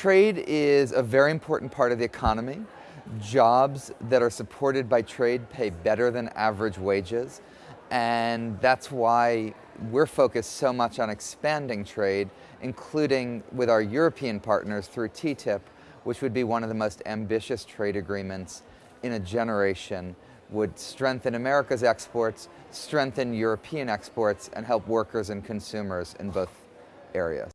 Trade is a very important part of the economy. Jobs that are supported by trade pay better than average wages. And that's why we're focused so much on expanding trade, including with our European partners through TTIP, which would be one of the most ambitious trade agreements in a generation, would strengthen America's exports, strengthen European exports, and help workers and consumers in both areas.